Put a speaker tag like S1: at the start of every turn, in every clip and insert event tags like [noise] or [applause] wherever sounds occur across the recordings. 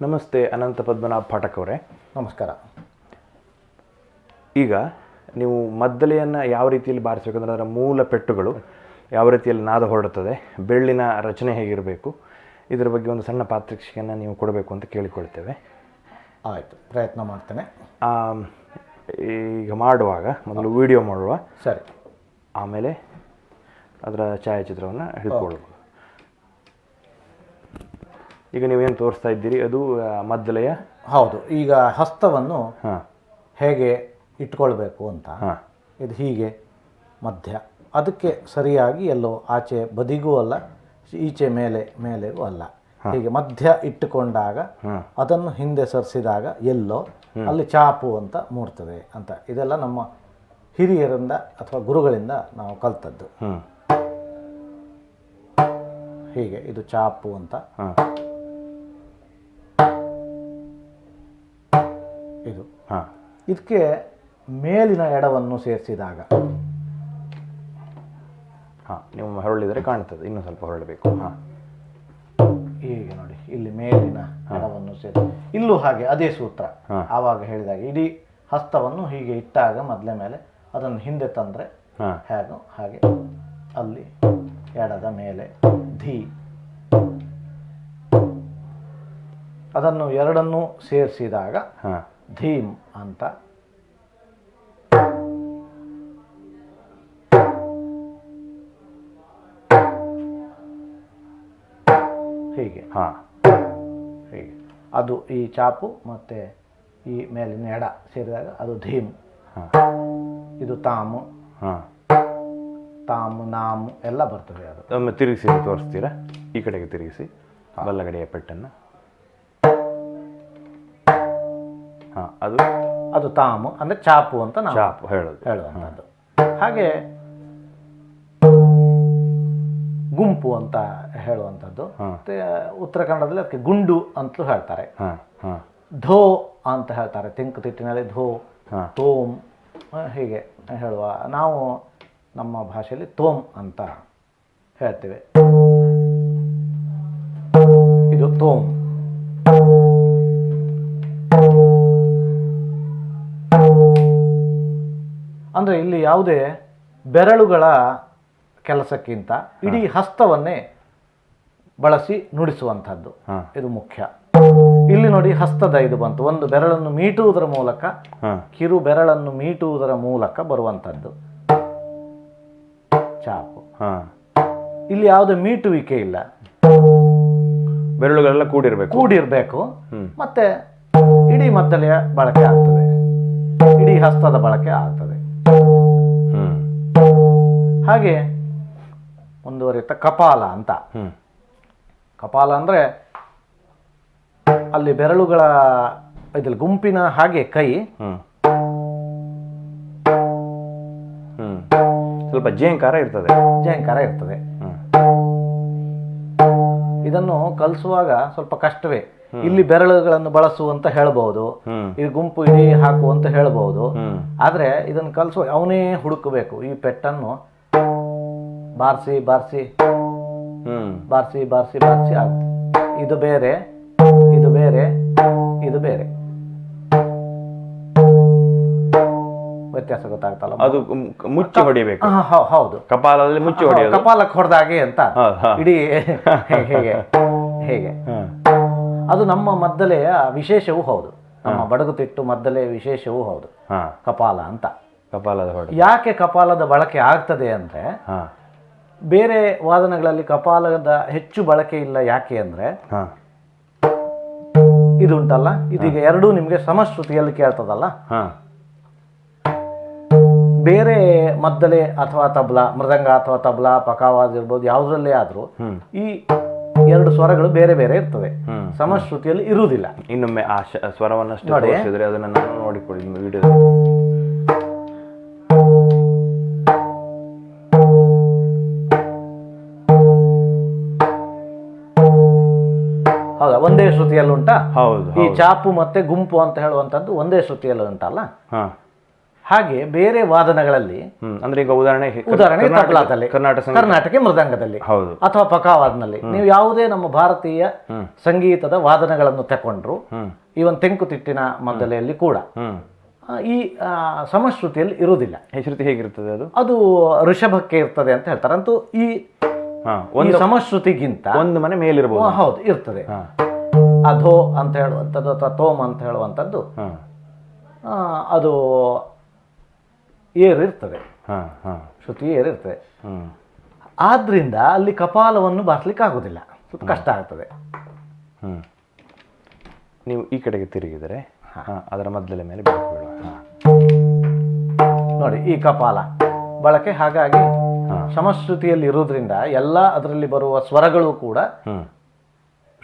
S1: ನಮಸ್ತೆ ಅನಂತ ಪದ್ಮನಾಭ ಪಾಠಕ್ ಅವರೇ
S2: ನಮಸ್ಕಾರ.
S1: ಈಗ ನೀವು ಮದ್ದಲೆಯನ್ನು ಯಾವ ರೀತಿಯಲ್ಲಿ ಬಾರಿಸಬೇಕಂದ್ರೆ ಅದರ ಮೂಲ ಪೆಟ್ಟುಗಳು ಯಾವ ರೀತಿಯಲ್ಲಿ ನಾದ ಹೊರಡುತ್ತದೆ ಬೆಳ್ಳಿನ ರಚನೆ ಹೇಗಿರಬೇಕು ಇದರ ಬಗ್ಗೆ ಒಂದು ಸಣ್ಣ ಪಾತ್ರಿಕ್ಷೆಯನ್ನು ನೀವು ಕೊಡಬೇಕು ಅಂತ ಕೇಳಿಕೊಳ್ತೇವೆ.
S2: ಆಯಿತು ಪ್ರಯತ್ನ ಮಾಡ್ತೇನೆ.
S1: ಈಗ ಮಾಡುವಾಗ ಮೊದಲು ವಿಡಿಯೋ ಮಾಡುವ.
S2: ಸರಿ.
S1: ಆಮೇಲೆ ಅದರ ಛಾಯಾಚಿತ್ರವನ್ನು ಹಿಡ್ಕೊಳ್ಬೋದು ಈಗ ನೀವೇನು ತೋರಿಸ್ತಾ ಇದ್ದೀರಿ? ಅದು ಮದ್ದಲೆಯ
S2: ಹೌದು. ಈಗ ಹಸ್ತವನ್ನು ಹೇಗೆ ಇಟ್ಕೊಳ್ಬೇಕು ಅಂತ? ಇದು ಹೀಗೆ ಮಧ್ಯ. ಅದಕ್ಕೆ ಸರಿಯಾಗಿ ಎಲ್ಲೋ ಆಚೆ ಬದಿಗೂ ಅಲ್ಲ ಈಚೆ ಮೇಲೆ ಮೇಲೆಗೂ ಅಲ್ಲ. ಹೀಗೆ ಮಧ್ಯ ಇಟ್ಟುಕೊಂಡಾಗ ಅದನ್ನು ಹಿಂದೆ ಸರಿಸಿದಾಗ ಎಲ್ಲೋ ಅಲ್ಲಿ ಚಾಪು ಅಂತ ಮೂಡ್ತದೆ ಅಂತ. ಇದೆಲ್ಲ ನಮ್ಮ ಹಿರಿಯರಿಂದ ಅಥವಾ ಗುರುಗಳಿಂದ ನಾವು ಕಲ್ತದ್ದು. ಹೀಗೆ ಇದು ಚಾಪು ಅಂತ. ಇದು.
S1: ಹಾಂ.
S2: ಇದಕ್ಕೆ ಮೇಲಿನ ಎಡವನ್ನು ಸೇರಿಸಿದಾಗ.
S1: ಹಾಂ ನೀವು ಹೊರಳಿದರೆ ಕಾಣ್ತದೆ ಇನ್ನೂ ಸ್ವಲ್ಪ ಹೊರಳಬೇಕು ಹಾಂ.
S2: ಹೀಗೆ ನೋಡಿ ಇಲ್ಲಿ ಮೇಲಿನ ಹಣವನ್ನು ಸೇರಿ. ಇಲ್ಲೂ ಹಾಗೆ ಅದೇ ಸೂತ್ರ. ಆವಾಗ ಹೇಳಿದಾಗ ಇಡೀ ಹಸ್ತವನ್ನು ಹೀಗೆ ಇಟ್ಟಾಗ ಮೊದಲೇ ಮೇಲೆ ಅದನ್ನು ಹಿಂದೆ ತಂದರೆ
S1: ಹಾಂ.
S2: ಹೇಗೋ ಹಾಗೆ ಅಲ್ಲಿ ಎಡದ ಮೇಲೆ ಧಿ. ಅದನ್ನು ಎರಡನ್ನೂ ಸೇರಿಸಿದಾಗ
S1: ಹಾಂ.
S2: ಧೀಮ್ ಅಂತ. ಹೀಗೆ.
S1: ಹಾಂ.
S2: ಹೀಗೆ. ಅದು ಈ ಚಾಪು ಮತ್ತು ಈ ಮೇಲಿನ ಎಡ ಸೇರಿದಾಗ ಅದು ಧೀಮ್.
S1: ಹಾಂ.
S2: ಇದು ತಾಮು.
S1: ಹಾಂ.
S2: ತಾಮು ನಾಮು ಎಲ್ಲ ಬರ್ತದೆ ಅದು.
S1: ಒಮ್ಮೆ ತಿರುಗಿಸಿ ತೋರಿಸ್ತೀರಾ? ಈ ಕಡೆಗೆ ತಿರುಗಿಸಿ. ಬಲ್ಲಗಡೆಯ ಪೆಟ್ಟನ್ನು. ಅದು
S2: ಅದು ತಾಮು ಅಂದರೆ ಚಾಪು ಅಂತ ನಾವು
S1: ಚಾಪು ಹೇಳೋದು.
S2: ಹೇಳುವಂಥದ್ದು. ಹಾಗೆ ಗುಂಪು ಅಂತ ಹೇಳುವಂಥದ್ದು. ಮತ್ತೆ ಉತ್ತರ ಕನ್ನಡದಲ್ಲಿ ಅದಕ್ಕೆ ಗುಂಡು ಅಂತಲೂ ಹೇಳ್ತಾರೆ.
S1: ಹಾಂ ಹಾಂ.
S2: ಧೋ ಅಂತ ಹೇಳ್ತಾರೆ. ತಿಂಕುತಿಟ್ಟಿನಲ್ಲಿ ಧೋ
S1: ಹಾಂ.
S2: ತೋಮ್ ಹೀಗೆ ಹೇಳುವ. ನಾವು ನಮ್ಮ ಭಾಷೆಯಲ್ಲಿ ತೋಮ್ ಅಂತ ಹೇಳ್ತೇವೆ. ಇದು ತೋಮ್ ಅಂದರೆ ಇಲ್ಲಿ ಯಾವುದೇ ಬೆರಳುಗಳ ಕೆಲಸಕ್ಕಿಂತ ಇಡೀ ಹಸ್ತವನ್ನೇ ಬಳಸಿ ನುಡಿಸುವಂಥದ್ದು. ಇದು ಮುಖ್ಯ. ಇಲ್ಲಿ ನೋಡಿ ಹಸ್ತದ ಇದು ಬಂತು. ಒಂದು ಬೆರಳನ್ನು ಮೀಟುವುದರ ಮೂಲಕ ಕಿರು ಬೆರಳನ್ನು ಮೀಟುವುದರ ಮೂಲಕ ಬರುವಂಥದ್ದು. ಚಾಪು.
S1: ಹಾಂ.
S2: ಇಲ್ಲಿ ಯಾವುದೇ ಮೀಟುವಿಕೆ ಇಲ್ಲ.
S1: ಬೆರಳುಗಳೆಲ್ಲ ಕೂಡಿರಬೇಕು.
S2: ಕೂಡಿರಬೇಕು. ಮತ್ತೆ ಇಡೀ ಮದ್ದಲೆಯ ಬಳಕೆ ಆಗ್ತದೆ. ಇಡೀ ಹಸ್ತದ ಬಳಕೆ ಆಗ್ತದೆ. ಹಾಗೆ ಮುಂದುವರಿಯುತ್ತ ಕಪಾಲ ಅಂತ. ಕಪಾಲ ಅಂದರೆ ಅಲ್ಲಿ ಬೆರಳುಗಳ ಇದ್ರಲ್ಲಿ ಗುಂಪಿನ ಹಾಗೆ ಕೈ.
S1: ಸ್ವಲ್ಪ ಜೇಂಕಾರ ಇರ್ತದೆ.
S2: ಜಯಂಕಾರ ಇರ್ತದೆ. ಇದನ್ನು ಕಲಿಸುವಾಗ ಸ್ವಲ್ಪ ಕಷ್ಟವೇ. ಇಲ್ಲಿ ಬೆರಳುಗಳನ್ನು ಬಳಸು ಅಂತ ಹೇಳ್ಬೋದು ಈ ಗುಂಪು ಇಡೀ ಹಾಕು ಅಂತ ಹೇಳ್ಬೋದು. ಆದ್ರೆ ಇದನ್ನ ಕಲಿಸುವ ಅವನೇ ಹುಡುಕಬೇಕು. ಈ ಪೆಟ್ಟನ್ನು ಬಾರಿಸಿ ಬಾರಿಸಿ ಬಾರಿಸಿ ಬಾರಿಸಿ ಬಾರಿಸಿ ಆಗ ಇದು ಬೇರೆ ಇದು ಬೇರೆ ಇದು ಬೇರೆ. ವ್ಯತ್ಯಾಸ ಗೊತ್ತಾಗ್ತಲ್ಲ?
S1: ಅದು ಮುಚ್ಚಿ ಹೊಡಿಬೇಕು.
S2: ಹೌದು.
S1: ಕಪಾಲದಲ್ಲಿ ಮುಚ್ಚಿ ಹೊಡೆಯೋದು.
S2: ಕಪಾಲಕ್ಕೆ ಹೊಡೆದಾಗೆ ಅಂತ. ಇಡೀ [laughs] ಹೇಗೆ? ಹೇಗೆ? ಅದು ನಮ್ಮ ಮದ್ದಲೆಯ ವಿಶೇಷವೂ ಹೌದು. ನಮ್ಮ ಬಡಗುತಿಟ್ಟು ಮದ್ದಲೆಯ ವಿಶೇಷವೂ ಹೌದು.
S1: ಹಾಂ.
S2: ಕಪಾಲ ಅಂತ.
S1: ಕಪಾಲದ
S2: ಯಾಕೆ ಕಪಾಲದ ಬಳಕೆ ಆಗ್ತದೆ ಅಂದರೆ
S1: ಹಾಂ.
S2: ಬೇರೆ ವಾದನಗಳಲ್ಲಿ ಕಪಾಲದ ಹೆಚ್ಚು ಬಳಕೆ ಇಲ್ಲ ಯಾಕೆ ಅಂದರೆ
S1: ಇದು
S2: ಇದುಂಟಲ್ಲ? ಇದೀಗ ಎರಡೂ ನಿಮಗೆ ಸಮಶ್ರುತಿಯಲ್ಲಿ ಕೇಳ್ತದಲ್ಲ?
S1: ಹಾಂ.
S2: ಬೇರೆ ಮದ್ದಲೆ ಅಥವಾ ತಬ್ಲಾ ಮೃದಂಗ ಅಥವಾ ತಬ್ಲಾ ಪಕಾವಾದಿರ್ಬೋದು ಯಾವುದರಲ್ಲೇ ಆದರೂ. ಈ ಎರಡು ಸ್ವರಗಳು ಬೇರೆ ಬೇರೆ ಇರ್ತದೆ. ಸಮಶ್ರುತಿಯಲ್ಲಿ ಇರುವುದಿಲ್ಲ.
S1: ಇನ್ನೊಮ್ಮೆ ಆ
S2: ನೋಡಿ.
S1: ತೋರಿಸಿದ್ರೆ ಅದನ್ನು ನಾನು ನೋಡಿಕೊಡಿ ವಿಡಿಯೋ
S2: ಹೌದಾ? ಒಂದೇ ಶ್ರುತಿಯಲ್ಲಿ ಉಂಟಾ
S1: ಹೌದು
S2: ಈ ಚಾಪು ಮತ್ತೆ ಗುಂಪು ಅಂತ ಹೇಳುವಂತದ್ದು ಒಂದೇ ಶ್ರುತಿಯಲ್ಲಿ ಉಂಟಲ್ಲ
S1: ಹಾಂ.
S2: ಹಾಗೆ ಬೇರೆ ವಾದನಗಳಲ್ಲಿ
S1: ಅಂದ್ರೆ ಈಗ ಉದಾಹರಣೆ
S2: ಉದಾಹರಣೆ
S1: ಕರ್ನಾಟಕ-
S2: ತಬಲಾದಲ್ಲಿ
S1: ಕರ್ನಾಟಕ
S2: ಕರ್ನಾಟಕ ಮೃದಂಗದಲ್ಲಿ
S1: ಹೌದು.
S2: ಅಥವಾ ಪಕಾವಾದನಲ್ಲಿ. ನೀವು ಯಾವುದೇ ನಮ್ಮ ಭಾರತೀಯ ಸಂಗೀತದ ವಾದನಗಳನ್ನು ತಕೊಂಡ್ರು ಇವನ್ ತೆಂಕುತಿಟ್ಟಿನ ಮದ್ದಲೆಯಲ್ಲಿ ಕೂಡ. ಈ ಸಮಶ್ರುತಿಯಲ್ಲಿ ಇರುವುದಿಲ್ಲ.
S1: ಹೆಸರುತಿ ಹೇಗಿರ್ತದೆ ಅದು?
S2: ಅದು ಋಷಭಕ್ಕೆ ಇರ್ತದೆ ಅಂತ ಹೇಳ್ತಾರೆ. ಅಂತೂ ಈ
S1: ಒಂದು
S2: ಸಮಶ್ರುತಿಗಿಂತ
S1: ಒಂದು ಮನೆ
S2: ಮೇಲಿರಬಹುದು ಹೌದು ಇರ್ತದೆ. ಅಧೋ ಅಂತ ಹೇಳುವಂಥದ್ದು ಅಥವಾ ತೋಮ್ ಅಂತ ಹೇಳುವಂಥದ್ದು ಅದು ಏರಿರ್ತದೆ.
S1: ಹಾ ಹಾ.
S2: ಶ್ರುತಿ ಏರಿರ್ತದೆ.
S1: ಹ್ಮ್.
S2: ಆದ್ರಿಂದ ಅಲ್ಲಿ ಕಪಾಲವನ್ನು ಬಾರಿಸ್ಲಿಕ್ಕೆ ಆಗೋದಿಲ್ಲ ಸ್ವಲ್ಪ ಕಷ್ಟ ಆಗ್ತದೆ.
S1: ಹ್ಮ್. ನೀವು ಈ ಕಡೆಗೆ ತಿರುಗಿದರೆ ಹಾ. ಅದರ ಮದ್ದಲೆ ಮೇಲೆ
S2: ನೋಡಿ ಈ ಕಪಾಲ. ಬಳಕೆ ಹಾಗಾಗಿ. ಸಮಶ್ರುತಿಯಲ್ಲಿ ಇರೋದ್ರಿಂದ ಎಲ್ಲ ಅದರಲ್ಲಿ ಬರುವ ಸ್ವರಗಳು ಕೂಡ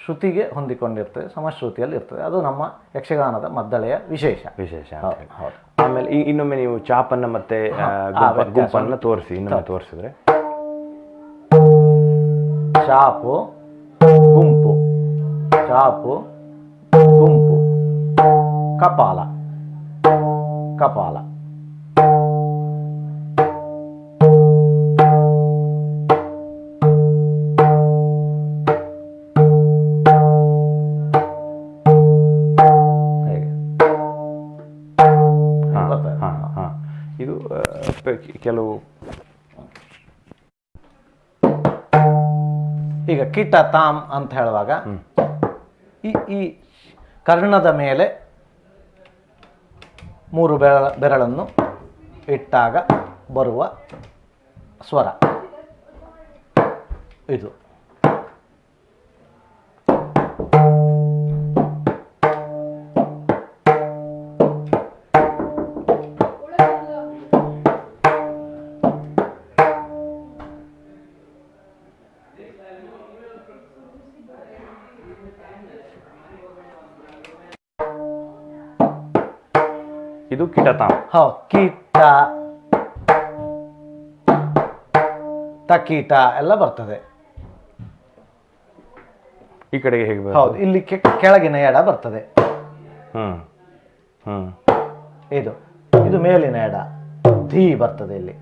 S2: ಶ್ರುತಿಗೆ ಹೊಂದಿಕೊಂಡಿರ್ತದೆ ಸಮಶ್ರುತಿಯಲ್ಲಿ ಇರ್ತದೆ. ಅದು ನಮ್ಮ ಯಕ್ಷಗಾನದ ಮದ್ದಳೆಯ ವಿಶೇಷ.
S1: ವಿಶೇಷ ಆಮೇಲೆ ಈ ಇನ್ನೊಮ್ಮೆ ನೀವು ಚಾಪನ್ನ ಮತ್ತೆ. ಗುಂಪನ್ನ ತೋರಿಸಿ ಇನ್ನೊಮ್ಮೆ ತೋರಿಸಿದ್ರೆ.
S2: ಚಾಪು ಗುಂಪು. ಚಾಪು ಗುಂಪು. ಕಪಾಲ. ಕಪಾಲ.
S1: ಕೆಲವು
S2: ಈಗ ಕೀಟ ತಾಮ್ ಅಂತ ಹೇಳುವಾಗ ಈ ಈ ಕರ್ಣದ ಮೇಲೆ ಮೂರು ಬೆರಳ ಬೆರಳನ್ನು ಇಟ್ಟಾಗ ಬರುವ ಸ್ವರ. ಇದು.
S1: ಇದು ಕಿಟತಾಮ್
S2: ಹೌ ಕೀಟ. ತಕೀಟ ಎಲ್ಲ ಬರ್ತದೆ.
S1: ಈ ಕಡೆಗೆ ಹೇಗೆ
S2: ಹೌದು ಇಲ್ಲಿ ಕೆಳಗಿನ ಎಡ ಬರ್ತದೆ.
S1: ಹ್ಮ್ ಹ್ಮ್
S2: ಇದು ಇದು ಮೇಲಿನ ಎಡ. ಧೀ ಬರ್ತದೆ ಇಲ್ಲಿ.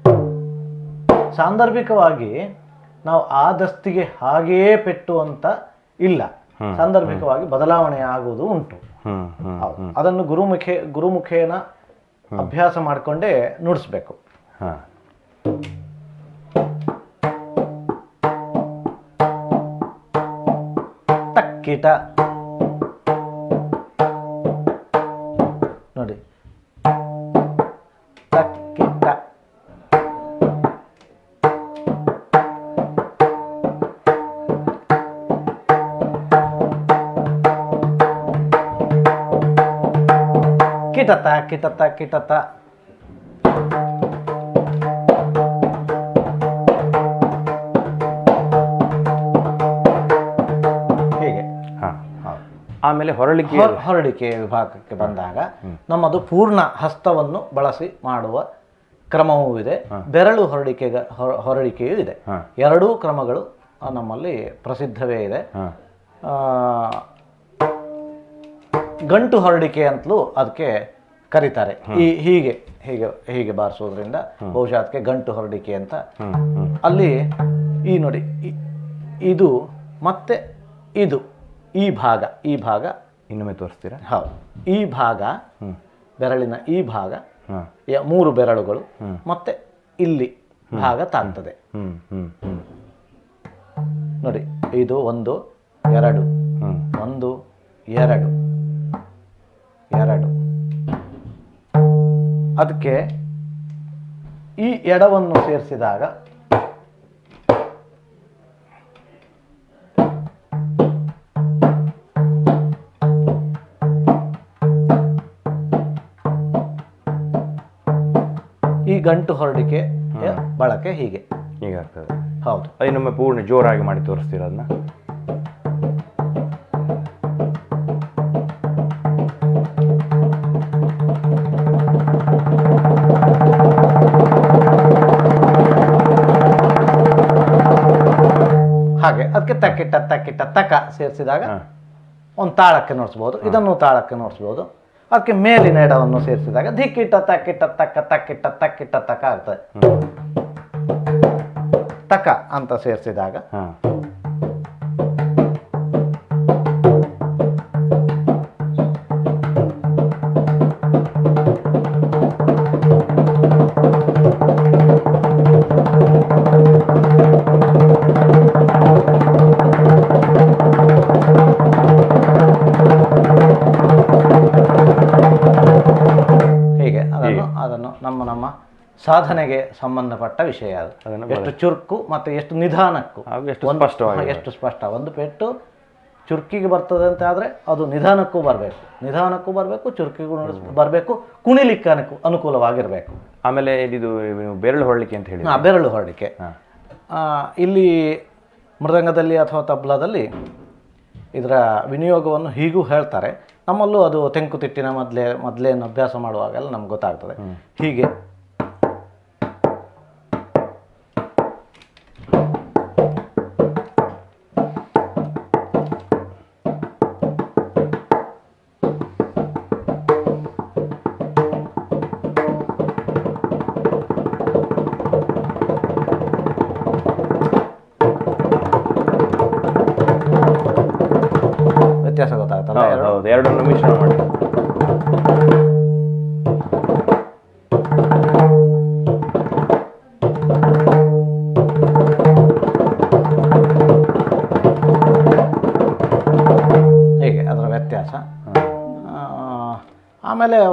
S2: ಸಾಂದರ್ಭಿಕವಾಗಿ ನಾವು ಆ ದಸ್ತಿಗೆ ಹಾಗೆಯೇ ಪೆಟ್ಟು ಅಂತ ಇಲ್ಲ. ಸಾಂದರ್ಭಿಕವಾಗಿ ಬದಲಾವಣೆ ಆಗುವುದು ಉಂಟು. ಹೌದು. ಅದನ್ನು ಗುರುಮುಖೇ ಗುರುಮುಖೇನ ಅಭ್ಯಾಸ ಮಾಡಿಕೊಂಡೇ ನುಡಿಸ್ಬೇಕು.
S1: ಹಾಂ.
S2: ತಕ್ಕಿಟ. ಕಿಟತ ಕಿಟತ ಕಿಟತ. ಹೀಗೆ.
S1: ಆಮೇಲೆ ಹೊರಳಿಕೆ
S2: ಹೊರಳಿಕೆ ಹೊರಡಿಕೆ ವಿಭಾಗಕ್ಕೆ ಬಂದಾಗ ನಮ್ಮದು ಪೂರ್ಣ ಹಸ್ತವನ್ನು ಬಳಸಿ ಮಾಡುವ ಕ್ರಮವೂ ಇದೆ. ಬೆರಳು ಹೊರಡಿಕೆ ಹೊರಡಿಕೆಯೂ ಇದೆ. ಎರಡೂ ಕ್ರಮಗಳು ನಮ್ಮಲ್ಲಿ ಪ್ರಸಿದ್ಧವೇ ಇದೆ. ಗಂಟು ಹೊರಡಿಕೆ ಅಂತಲೂ ಅದಕ್ಕೆ ಕರೀತಾರೆ. ಈ ಹೀಗೆ ಹೀಗೆ ಹೀಗೆ ಬಾರಿಸೋದ್ರಿಂದ ಬಹುಶಃ ಅದಕ್ಕೆ ಗಂಟು ಹೊರಡಿಕೆ ಅಂತ ಅಲ್ಲಿ ಈ ನೋಡಿ ಇದು ಮತ್ತೆ ಇದು ಈ ಭಾಗ ಈ ಭಾಗ
S1: ಇನ್ನೊಮ್ಮೆ ತೋರಿಸ್ತೀರಾ?
S2: ಹೌದು. ಈ ಭಾಗ ಬೆರಳಿನ ಈ ಭಾಗ ಮೂರು ಬೆರಳುಗಳು ಮತ್ತೆ ಇಲ್ಲಿ ಭಾಗ ತಾಗ್ತದೆ. ನೋಡಿ ಇದು ಒಂದು ಎರಡು. ಒಂದು ಎರಡು. ಎರಡು. ಅದಕ್ಕೆ ಈ ಎಡವನ್ನು ಸೇರಿಸಿದಾಗ ಈ ಗಂಟು ಹೊರಡಿಕೆ ಬಳಕೆ ಹೀಗೆ.
S1: ಹೀಗಾಗ್ತದೆ
S2: ಹೌದು.
S1: ಅದು ನಮ್ಮ ಪೂರ್ಣ ಜೋರಾಗಿ ಮಾಡಿ ತೋರಿಸ್ತೀರ ಅದನ್ನ?
S2: ಹಾಗೆ. ಅದಕ್ಕೆ ತಕ್ಕಿಟ್ಟ ತಕ್ಕಿಟ್ಟ ತಕ ಸೇರಿಸಿದಾಗ ಒಂದು ತಾಳಕ್ಕೆ ನೋಡಿಸ್ಬೋದು. ಇದನ್ನು ತಾಳಕ್ಕೆ ನೋಡಿಸ್ಬೋದು. ಅದಕ್ಕೆ ಮೇಲಿನ ಎಡವನ್ನು ಸೇರಿಸಿದಾಗ ದಿಕ್ಕಿಟ್ಟ ತಕ್ಕಿಟ್ಟ ತಕ್ಕ ತಕ್ಕಿಟ್ಟ ತಕ್ಕಿಟ್ಟ ತಕ ಆಗ್ತದೆ. ತಕ ಅಂತ ಸೇರಿಸಿದಾಗ ಸಾಧನೆಗೆ ಸಂಬಂಧಪಟ್ಟ ವಿಷಯ ಅದು. ಎಷ್ಟು ಚುರುಕು ಮತ್ತು ಎಷ್ಟು ನಿಧಾನಕ್ಕೂ.
S1: ಎಷ್ಟು ಸ್ಪಷ್ಟವಾಗಿ
S2: ಎಷ್ಟು ಸ್ಪಷ್ಟ. ಒಂದು ಪೆಟ್ಟು ಚುರುಕಿಗೆ ಬರ್ತದೆ ಅಂತ ಆದರೆ ಅದು ನಿಧಾನಕ್ಕೂ ಬರಬೇಕು. ನಿಧಾನಕ್ಕೂ ಬರಬೇಕು ಚುರುಕಿಗೂ ಬರಬೇಕು ಕುಣಿಲಿಕ್ಕೆ ಅನುಕು ಅನುಕೂಲವಾಗಿರಬೇಕು.
S1: ಆಮೇಲೆ ಇದು ಬೆರಳು ಹೊರಳಿಕೆ ಅಂತ ಹೇಳಿ
S2: ಬೆರಳು ಹೊರಡಿಕೆ
S1: ಹಾಂ.
S2: ಇಲ್ಲಿ ಮೃದಂಗದಲ್ಲಿ ಅಥವಾ ತಬ್ಲಾದಲ್ಲಿ ಇದರ ವಿನಿಯೋಗವನ್ನು ಹೀಗೂ ಹೇಳ್ತಾರೆ. ನಮ್ಮಲ್ಲೂ ಅದು ತೆಂಕುತಿಟ್ಟಿನ ಮೊದಲೇ ಮೊದಲೇನು ಅಭ್ಯಾಸ ಮಾಡುವಾಗೆಲ್ಲ ನಮ್ಗೆ ಗೊತ್ತಾಗ್ತದೆ. ಹೀಗೆ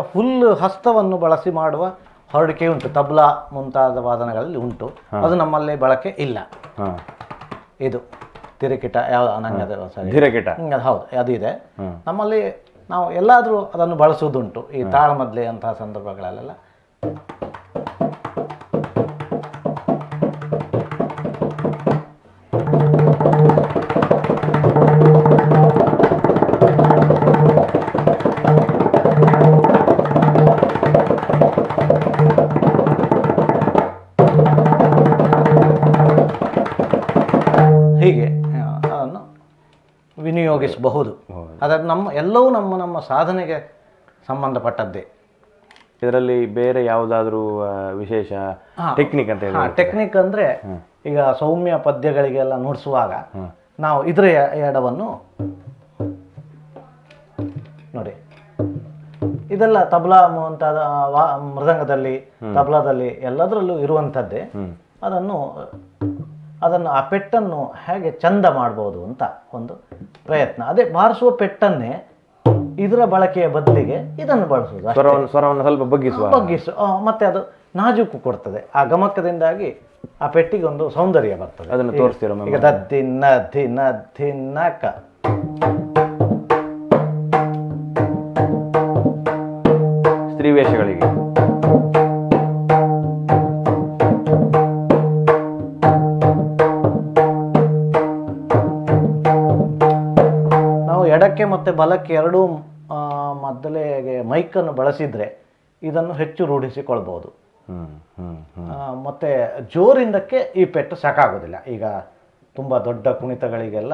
S2: ಫುಲ್ ಹಸ್ತವನ್ನು ಬಳಸಿ ಮಾಡುವ ಹೊರಡಿಕೆ ಉಂಟು. ತಬ್ಲಾ ಮುಂತಾದ ವಾದನಗಳಲ್ಲಿ ಉಂಟು. ಅದು ನಮ್ಮಲ್ಲಿ ಬಳಕೆ ಇಲ್ಲ. ಇದು ತಿರುಕಿಟ ಯಾವ ನಂಗೆ ಅದು ಅದು ಹೌದು ಅದು ಇದೆ. ನಮ್ಮಲ್ಲಿ ನಾವು ಎಲ್ಲಾದರೂ ಅದನ್ನು ಬಳಸುವುದುಂಟು. ಈ ತಾಳಮದ್ಲೆ ಅಂತಹ ಸಂದರ್ಭಗಳಲ್ಲೆಲ್ಲ. ವಿನಿಯೋಗಿಸಬಹುದು. ಅದಕ್ಕೆ ನಮ್ಮ ಎಲ್ಲವೂ ನಮ್ಮ ನಮ್ಮ ಸಾಧನೆಗೆ ಸಂಬಂಧಪಟ್ಟದ್ದೇ.
S1: ಇದರಲ್ಲಿ ಬೇರೆ ಯಾವುದಾದ್ರೂ ವಿಶೇಷ ಟೆಕ್ನಿಕ್ ಅಂತ ಹೇಳಿ
S2: ಟೆಕ್ನಿಕ್ ಅಂದ್ರೆ ಈಗ ಸೌಮ್ಯ ಪದ್ಯಗಳಿಗೆಲ್ಲ ನುಡಿಸುವಾಗ ನಾವು ಇದರ ಎಡವನ್ನು ನೋಡಿ. ಇದೆಲ್ಲ ತಬಲಾ ಮುಂತಾದ ಮೃದಂಗದಲ್ಲಿ ತಬಲಾದಲ್ಲಿ ಎಲ್ಲದರಲ್ಲೂ ಇರುವಂಥದ್ದೇ. ಅದನ್ನು ಅದನ್ನು ಆ ಪೆಟ್ಟನ್ನು ಹೇಗೆ ಚಂದ ಮಾಡ್ಬೋದು ಅಂತ ಒಂದು ಪ್ರಯತ್ನ. ಅದೇ ಬಾರಿಸುವ ಪೆಟ್ಟನ್ನೇ ಇದರ ಬಳಕೆಯ ಬದಲಿಗೆ ಇದನ್ನು ಬಳಸುವುದು.
S1: ಸ್ವರವನ್ನು ಸ್ವರವನ್ನು ಸ್ವಲ್ಪ ಬಗ್ಗಿಸುವ.
S2: ಬಗ್ಗಿಸು ಮತ್ತೆ ಅದು ನಾಜೂಕು ಕೊಡ್ತದೆ. ಆ ಗಮಕದಿಂದಾಗಿ ಆ ಪೆಟ್ಟಿಗೆ ಒಂದು ಸೌಂದರ್ಯ ಬರ್ತದೆ.
S1: ಅದನ್ನು ತೋರಿಸ್ತೀರಾ
S2: ಈಗ ದದ್ದಿನ್ನ ಧಿನ ಧಿನ್ನ ಕ
S1: ಸ್ತ್ರೀ ವೇಷಗಳಿಗೆ
S2: ಬಲಕ್ಕೆ ಎರಡೂ ಮೊದಲೇ ಮೊದಲಿಗೆ ಮೈಕನ್ನು ಬಳಸಿದ್ರೆ ಇದನ್ನು ಹೆಚ್ಚು ರೂಢಿಸಿಕೊಳ್ಬೋದು. ಮತ್ತೆ ಜೋರಿಂದಕ್ಕೆ ಈ ಪೆಟ್ಟು ಸಾಕಾಗೋದಿಲ್ಲ. ಈಗ ತುಂಬ ದೊಡ್ಡ ಕುಣಿತಗಳಿಗೆಲ್ಲ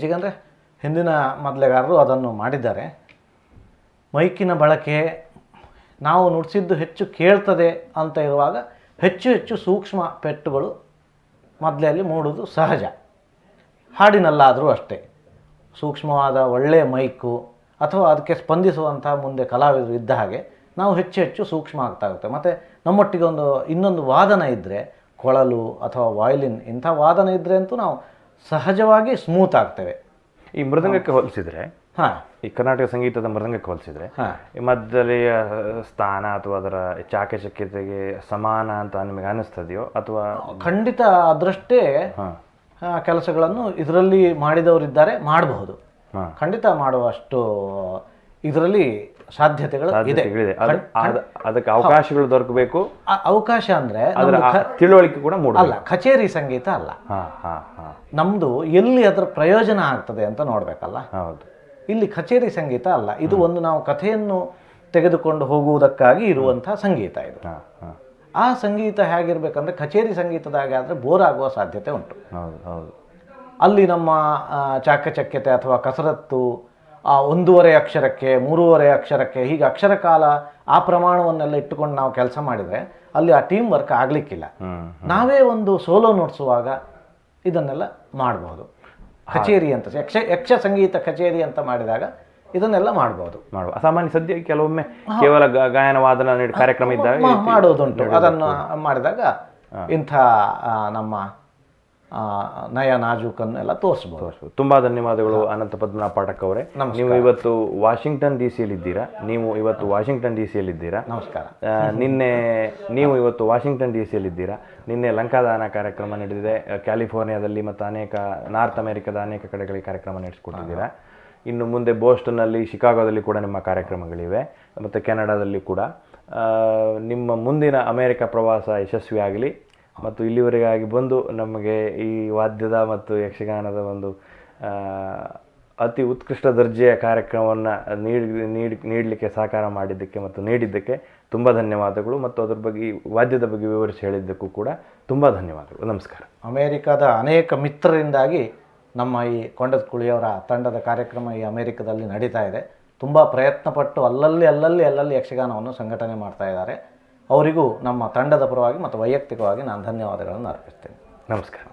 S2: ಇತ್ತೀಚೆಗೆ ಹಿಂದಿನ ಮೊದಲೆಗಾರರು ಅದನ್ನು ಮಾಡಿದ್ದಾರೆ. ಮೈಕಿನ ಬಳಕೆ ನಾವು ನುಡಿಸಿದ್ದು ಹೆಚ್ಚು ಕೇಳ್ತದೆ ಅಂತ ಇರುವಾಗ ಹೆಚ್ಚು ಹೆಚ್ಚು ಸೂಕ್ಷ್ಮ ಪೆಟ್ಟುಗಳು ಮೊದಲಲ್ಲಿ ಮೂಡುವುದು ಸಹಜ. ಹಾಡಿನಲ್ಲಾದರೂ ಅಷ್ಟೇ. ಸೂಕ್ಷ್ಮವಾದ ಒಳ್ಳೆಯ ಮೈಕು ಅಥವಾ ಅದಕ್ಕೆ ಸ್ಪಂದಿಸುವಂಥ ಮುಂದೆ ಕಲಾವಿದರು ಇದ್ದ ಹಾಗೆ ನಾವು ಹೆಚ್ಚು ಹೆಚ್ಚು ಸೂಕ್ಷ್ಮ ಆಗ್ತಾ ಹೋಗುತ್ತೆ ಮತ್ತು ನಮ್ಮೊಟ್ಟಿಗೆ ಒಂದು ಇನ್ನೊಂದು ವಾದನ ಇದ್ದರೆ ಕೊಳಲು ಅಥವಾ ವಾಯ್ಲಿನ್ ಇಂಥ ವಾದನ ಇದ್ದರೆ ಅಂತೂ ನಾವು ಸಹಜವಾಗಿ ಸ್ಮೂತ್ ಆಗ್ತವೆ.
S1: ಈ ಮೃದಂಗಕ್ಕೆ ಹೋಲಿಸಿದ್ರೆ
S2: ಹಾಂ.
S1: ಈ ಕರ್ನಾಟಕ ಸಂಗೀತದ ಮೃದಂಗಕ್ಕೆ ಹೋಲಿಸಿದ್ರೆ
S2: ಹಾಂ.
S1: ಈ ಮದ್ದಲೆಯ ಸ್ಥಾನ ಅಥವಾ ಅದರ ಚಾಕಚಕ್ಯತೆಗೆ ಸಮಾನ ಅಂತ ನಿಮಗೆ ಅನ್ನಿಸ್ತದೆಯೋ ಅಥವಾ
S2: ಖಂಡಿತ ಅದರಷ್ಟೇ ಕೆಲಸಗಳನ್ನು ಇದರಲ್ಲಿ ಮಾಡಿದವರಿದ್ದಾರೆ ಮಾಡಬಹುದು.
S1: ಹಾಂ.
S2: ಖಂಡಿತ ಮಾಡುವಷ್ಟು ಇದರಲ್ಲಿ ಸಾಧ್ಯತೆಗಳು ಇದೆ.
S1: ಅದಕ್ಕೆ ಅವಕಾಶಗಳು ದೊರಕಬೇಕು.
S2: ಆ ಅವಕಾಶ ಅಂದ್ರೆ
S1: ತಿಳುವಳಿಕೆ ಕೂಡ
S2: ಮೂಡಲ್ಲ ಕಚೇರಿ ಸಂಗೀತ ಅಲ್ಲ.
S1: ನಮ್ದು ಹಾಂ ಹಾಂ.
S2: ನಮ್ಮದು ಎಲ್ಲಿ ಅದರ ಪ್ರಯೋಜನ ಆಗ್ತದೆ ಅಂತ ನೋಡಬೇಕಲ್ಲ?
S1: ಹೌದು.
S2: ಇಲ್ಲಿ ಕಚೇರಿ ಸಂಗೀತ ಅಲ್ಲ. ಇದು ಒಂದು ನಾವು ಕಥೆಯನ್ನು ತೆಗೆದುಕೊಂಡು ಹೋಗುವುದಕ್ಕಾಗಿ ಇರುವಂತಹ ಸಂಗೀತ ಇದು. ಆ ಸಂಗೀತ ಹೇಗಿರ್ಬೇಕಂದ್ರೆ ಕಚೇರಿ ಸಂಗೀತದಾಗೆ ಆದರೆ ಬೋರ್ ಆಗುವ ಸಾಧ್ಯತೆ ಉಂಟು.
S1: ಹೌದು ಹೌದು.
S2: ಅಲ್ಲಿ ನಮ್ಮ ಚಾಕಚಕ್ಯತೆ ಅಥವಾ ಕಸರತ್ತು ಒಂದೂವರೆ ಅಕ್ಷರಕ್ಕೆ ಮೂರುವರೆ ಅಕ್ಷರಕ್ಕೆ ಹೀಗೆ ಅಕ್ಷರ ಕಾಲ ಆ ಪ್ರಮಾಣವನ್ನೆಲ್ಲ ಇಟ್ಟುಕೊಂಡು ನಾವು ಕೆಲಸ ಮಾಡಿದರೆ ಅಲ್ಲಿ ಆ ಟೀಮ್ ವರ್ಕ್ ಆಗಲಿಕ್ಕಿಲ್ಲ. ನಾವೇ ಒಂದು ಸೋಲೋ ನೋಡಿಸುವಾಗ ಇದನ್ನೆಲ್ಲ ಮಾಡ್ಬೋದು. ಕಚೇರಿ ಅಂತ ಯಕ್ಷ ಯಕ್ಷ ಸಂಗೀತ ಕಚೇರಿ ಅಂತ ಮಾಡಿದಾಗ ಇದನ್ನೆಲ್ಲ ಮಾಡ್ಬೋದು.
S1: ಮಾಡುವ ಸಾಮಾನ್ಯ ಸದ್ಯ ಕೆಲವೊಮ್ಮೆ ಕೇವಲ ಗಾಯನ ವಾದನ ನೀಡಿ ಕಾರ್ಯಕ್ರಮ ಇದ್ದಾಗ
S2: ಮಾಡೋದುಂಟು. ಅದನ್ನು ಮಾಡಿದಾಗ ಇಂಥ ನಮ್ಮ ನಯ ನಾಜೂಕನ್ನು ಎಲ್ಲ ತೋರಿಸ್ಬೋದು.
S1: ತುಂಬ ತುಂಬಾ ಧನ್ಯವಾದಗಳು ಅನಂತ ಪದ್ಮನಾಭ ಪಾಠಕ್ ಅವರೇ ನೀವು ಇವತ್ತು ವಾಷಿಂಗ್ಟನ್ ಡಿ ಸಿಯಲ್ಲಿದ್ದೀರಾ ನೀವು ಇವತ್ತು ವಾಷಿಂಗ್ಟನ್ ಡಿ ಸಿಯಲ್ಲಿದ್ದೀರಾ
S2: ನಮಸ್ಕಾರ.
S1: ಆ, ನಿನ್ನೆ ನೀವು ಇವತ್ತು ವಾಷಿಂಗ್ಟನ್ ಡಿ ಸಿಯಲ್ಲಿದ್ದೀರಾ ನಿನ್ನೆ ಲಂಕಾದಾನ ಕಾರ್ಯಕ್ರಮ ನಡೆದಿದೆ. ಕ್ಯಾಲಿಫೋರ್ನಿಯಾದಲ್ಲಿ ಮತ್ತು ಅನೇಕ ನಾರ್ತ್ ಅಮೆರಿಕದ ಅನೇಕ ಕಡೆಗಳಿಗೆ ಕಾರ್ಯಕ್ರಮ ನಡೆಸಿಕೊಟ್ಟಿದ್ದೀರಾ? ಇನ್ನು ಮುಂದೆ ಬೋಸ್ಟನ್ನಲ್ಲಿ ಶಿಕಾಗೋದಲ್ಲಿ ಕೂಡ ನಿಮ್ಮ ಕಾರ್ಯಕ್ರಮಗಳಿವೆ. ಮತ್ತು ಕೆನಡಾದಲ್ಲಿ ಕೂಡ. ನಿಮ್ಮ ಮುಂದಿನ ಅಮೆರಿಕ ಪ್ರವಾಸ ಯಶಸ್ವಿಯಾಗಲಿ. ಮತ್ತು ಇಲ್ಲಿವರೆಗಾಗಿ ಬಂದು ನಮಗೆ ಈ ವಾದ್ಯದ ಮತ್ತು ಯಕ್ಷಗಾನದ ಒಂದು ಅತಿ ಉತ್ಕೃಷ್ಟ ದರ್ಜೆಯ ಕಾರ್ಯಕ್ರಮವನ್ನು ನೀಡಿ ನೀಡಿ, ನೀಡಲಿಕ್ಕೆ ಸಹಕಾರ ಮಾಡಿದ್ದಕ್ಕೆ ಮತ್ತು ನೀಡಿದ್ದಕ್ಕೆ ತುಂಬ ಧನ್ಯವಾದಗಳು. ಮತ್ತು ಅದ್ರ ಬಗ್ಗೆ, ವಾದ್ಯದ ಬಗ್ಗೆ ವಿವರಿಸಿ ಹೇಳಿದ್ದಕ್ಕೂ ಕೂಡ ತುಂಬ ಧನ್ಯವಾದಗಳು. ನಮಸ್ಕಾರ.
S2: ಅಮೇರಿಕಾದ ಅನೇಕ ಮಿತ್ರರಿಂದಾಗಿ ನಮ್ಮ ಈ ಕೊಂಡದ ಕುಳಿಯವರ ತಂಡದ ಕಾರ್ಯಕ್ರಮ ಈ ಅಮೇರಿಕದಲ್ಲಿ ನಡೀತಾ ಇದೆ. ತುಂಬ ಪ್ರಯತ್ನಪಟ್ಟು ಅಲ್ಲಲ್ಲಿ ಅಲ್ಲಲ್ಲಿ ಅಲ್ಲಲ್ಲಿ ಯಕ್ಷಗಾನವನ್ನು ಸಂಘಟನೆ ಮಾಡ್ತಾ ಇದ್ದಾರೆ. ಅವರಿಗೂ ನಮ್ಮ ತಂಡದ ಪರವಾಗಿ ಮತ್ತು ವೈಯಕ್ತಿಕವಾಗಿ ನಾನು ಧನ್ಯವಾದಗಳನ್ನು ಅರ್ಪಿಸ್ತೇನೆ.
S1: ನಮಸ್ಕಾರ.